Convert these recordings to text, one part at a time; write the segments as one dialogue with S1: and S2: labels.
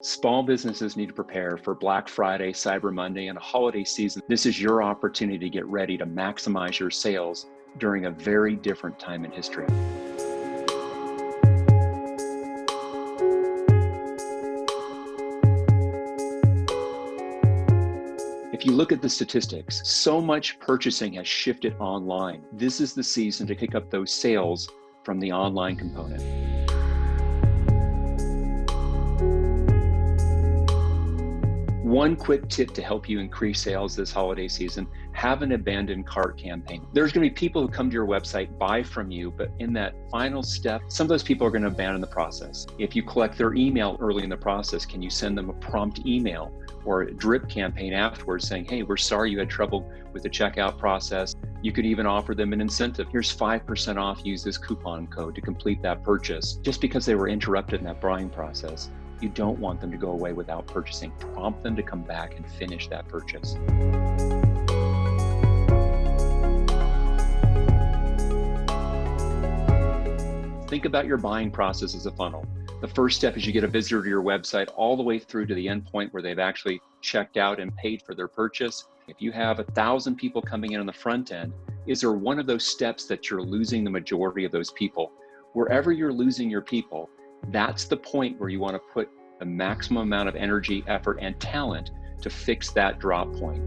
S1: Small businesses need to prepare for Black Friday, Cyber Monday, and a holiday season. This is your opportunity to get ready to maximize your sales during a very different time in history. If you look at the statistics, so much purchasing has shifted online. This is the season to pick up those sales from the online component. One quick tip to help you increase sales this holiday season, have an abandoned cart campaign. There's gonna be people who come to your website, buy from you, but in that final step, some of those people are gonna abandon the process. If you collect their email early in the process, can you send them a prompt email or a drip campaign afterwards saying, hey, we're sorry you had trouble with the checkout process. You could even offer them an incentive. Here's 5% off, use this coupon code to complete that purchase. Just because they were interrupted in that buying process, you don't want them to go away without purchasing. Prompt them to come back and finish that purchase. Think about your buying process as a funnel. The first step is you get a visitor to your website all the way through to the end point where they've actually checked out and paid for their purchase. If you have a thousand people coming in on the front end, is there one of those steps that you're losing the majority of those people? Wherever you're losing your people, that's the point where you want to put the maximum amount of energy, effort, and talent to fix that drop point.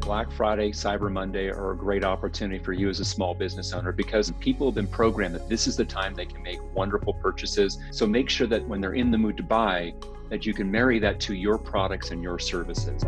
S1: Black Friday, Cyber Monday are a great opportunity for you as a small business owner because people have been programmed that this is the time they can make wonderful purchases. So make sure that when they're in the mood to buy, that you can marry that to your products and your services.